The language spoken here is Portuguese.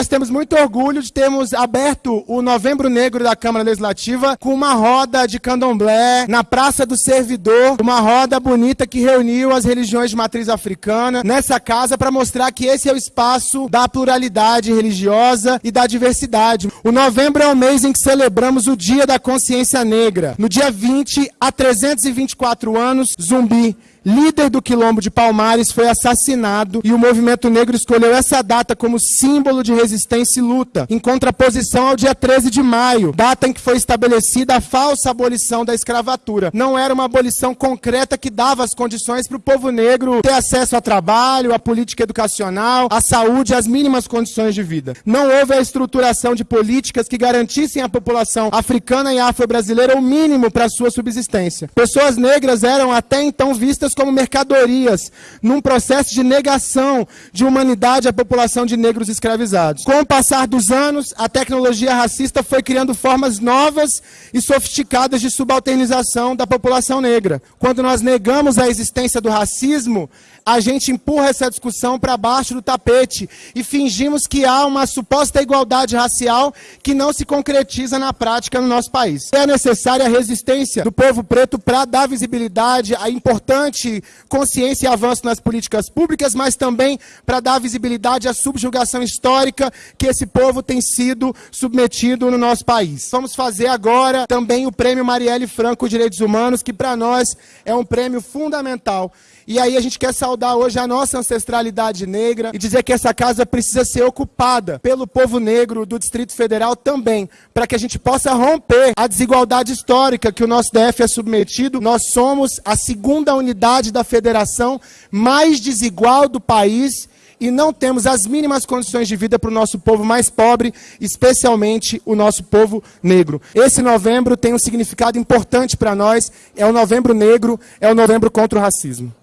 nós temos muito orgulho de termos aberto o Novembro Negro da Câmara Legislativa com uma roda de candomblé na Praça do Servidor, uma roda bonita que reuniu as religiões de matriz africana nessa casa para mostrar que esse é o espaço da pluralidade religiosa e da diversidade. O novembro é o mês em que celebramos o Dia da Consciência Negra. No dia 20, há 324 anos, Zumbi líder do Quilombo de Palmares, foi assassinado e o movimento negro escolheu essa data como símbolo de resistência e luta, em contraposição ao dia 13 de maio, data em que foi estabelecida a falsa abolição da escravatura. Não era uma abolição concreta que dava as condições para o povo negro ter acesso a trabalho, a política educacional, à saúde, às mínimas condições de vida. Não houve a estruturação de políticas que garantissem à população africana e afro-brasileira o mínimo para sua subsistência. Pessoas negras eram até então vistas como mercadorias, num processo de negação de humanidade à população de negros escravizados. Com o passar dos anos, a tecnologia racista foi criando formas novas e sofisticadas de subalternização da população negra. Quando nós negamos a existência do racismo, a gente empurra essa discussão para baixo do tapete e fingimos que há uma suposta igualdade racial que não se concretiza na prática no nosso país. É necessária a resistência do povo preto para dar visibilidade à importante consciência e avanço nas políticas públicas, mas também para dar visibilidade à subjugação histórica que esse povo tem sido submetido no nosso país. Vamos fazer agora também o Prêmio Marielle Franco Direitos Humanos, que para nós é um prêmio fundamental. E aí a gente quer saudar hoje a nossa ancestralidade negra e dizer que essa casa precisa ser ocupada pelo povo negro do Distrito Federal também, para que a gente possa romper a desigualdade histórica que o nosso DF é submetido. Nós somos a segunda unidade da federação mais desigual do país e não temos as mínimas condições de vida para o nosso povo mais pobre, especialmente o nosso povo negro. Esse novembro tem um significado importante para nós, é o novembro negro, é o novembro contra o racismo.